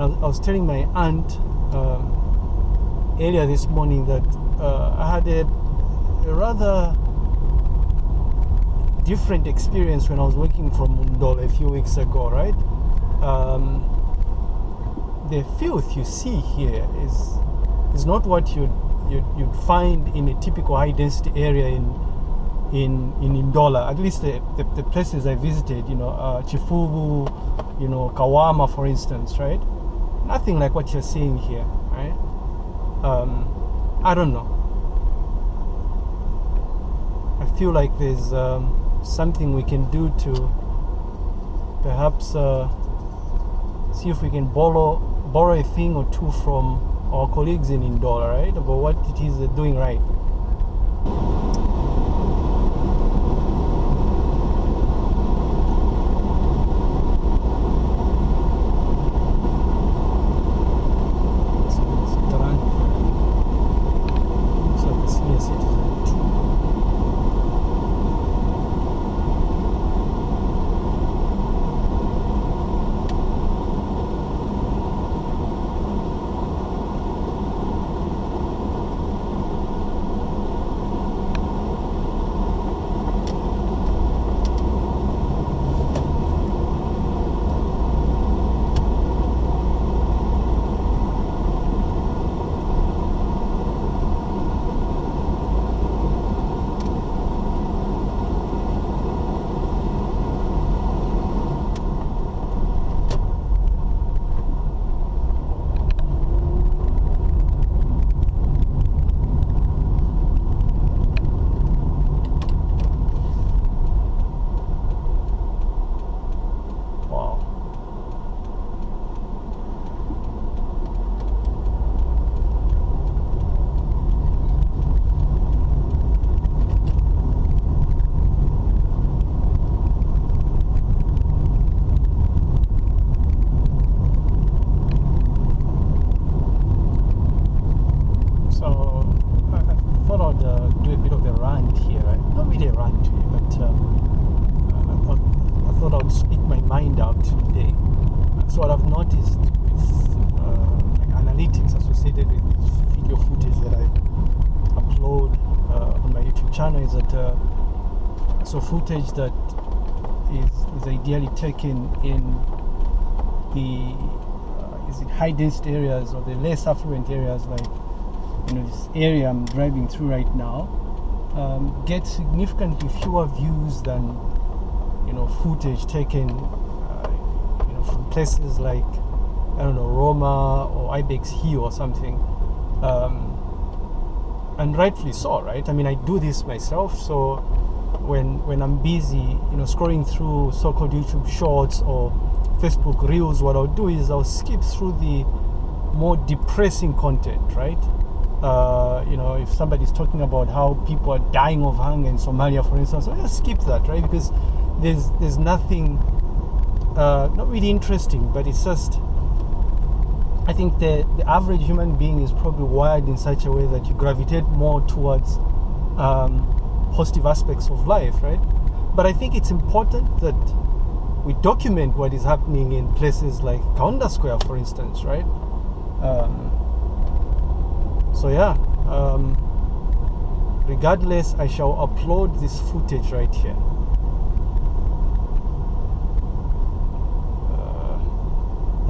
and I, I was telling my aunt um, earlier this morning that uh, I had a, a rather different experience when I was working from Mundolo a few weeks ago, right? Um, the filth you see here is is not what you'd, you'd, you'd find in a typical high density area in in in Ndola. At least the, the, the places I visited, you know, uh, Chifubu, you know, Kawama, for instance, right? Nothing like what you're seeing here, right? Um, I don't know. I feel like there's um, something we can do to perhaps uh, see if we can borrow borrow a thing or two from our colleagues in Ndola, right? About what it is they're doing right. So it's Tarant. Looks like a senior citizen too. Wow. So I, I thought I'd uh, do a bit of a rant here, right? Not really a rant, but uh, I, thought, I thought I'd speak my mind out today. I've noticed with uh, like analytics associated with video footage that I upload uh, on my YouTube channel is that uh, so footage that is, is ideally taken in the uh, is it high density areas or the less affluent areas like you know this area I'm driving through right now um, get significantly fewer views than you know footage taken uh, you know from places like I don't know Roma or Ibex Hill or something. Um, and rightfully so right? I mean I do this myself so when when I'm busy you know scrolling through so-called YouTube shorts or Facebook reels what I'll do is I'll skip through the more depressing content right? Uh, you know, if somebody's talking about how people are dying of hunger in Somalia, for instance, I'll skip that, right? Because there's there's nothing uh, not really interesting, but it's just I think the the average human being is probably wired in such a way that you gravitate more towards um, positive aspects of life, right? But I think it's important that we document what is happening in places like Kaunda Square, for instance, right? Um, so yeah um, regardless I shall upload this footage right here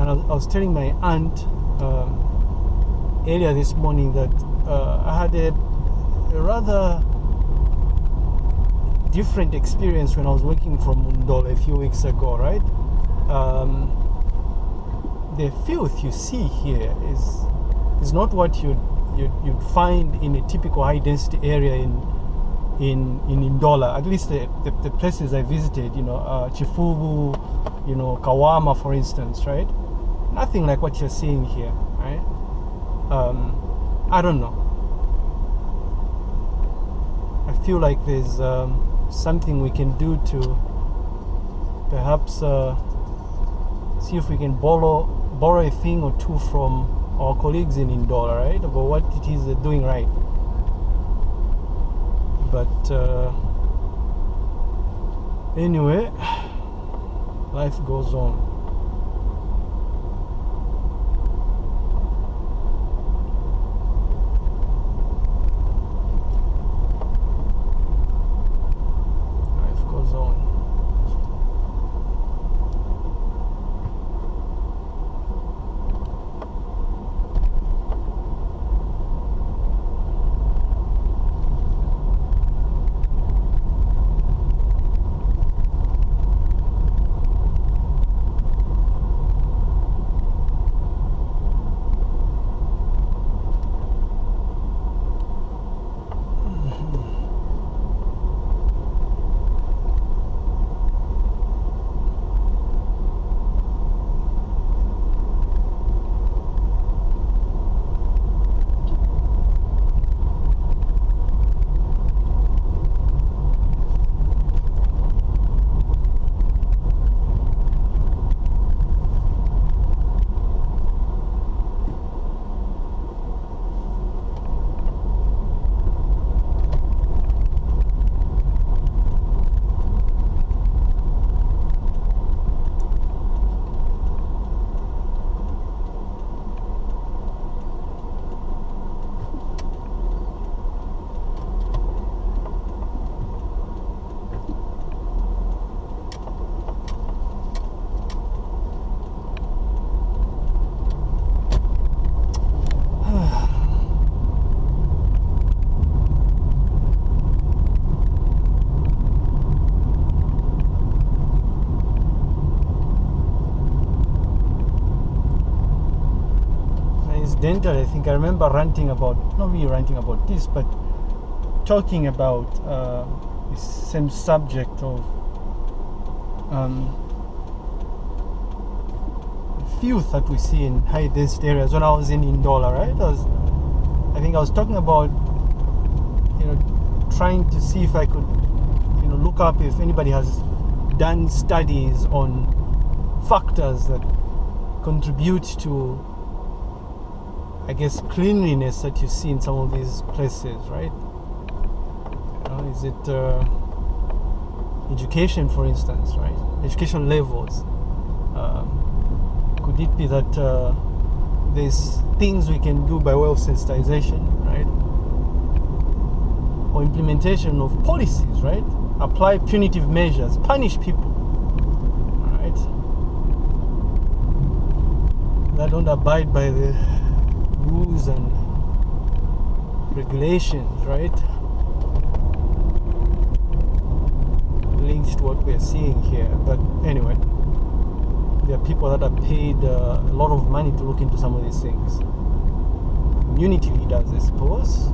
and I was, telling my aunt um, earlier this morning that uh, I had a, a rather different experience when I was working from Mundolo a few weeks ago right um, the filth you see here is is not what you'd you'd, you'd find in a typical high density area in in in Ndola. At least the, the, the places I visited, you know, uh, Chifubu, you know, Kawama, for instance, right? Nothing like what you're seeing here, right? Um, I don't know. I feel like there's um, something we can do to perhaps uh, see if we can borrow borrow a thing or two from our colleagues in Ndola, right? About what it is they're doing right. But uh, anyway, life goes on. Coincidentally, I think I remember ranting about, not really ranting about this, but talking about uh, the same subject of um, filth that we see in high density areas when I was in Ndola, right? I, was, I think I was talking about, you know, trying to see if I could, you know, look up if anybody has done studies on factors that contribute to I guess cleanliness that you see in some of these places, right? Know, is it uh, education, for instance, right? Education levels. Um, could it be that uh, there's things we can do by way of sensitization, right? Or implementation of policies, right? Apply punitive measures, punish people, right? That don't abide by the rules and regulations, right? Linked to what we're seeing here. But anyway, there are people that are paid uh, a lot of money to look into some of these things. Community leaders, I suppose.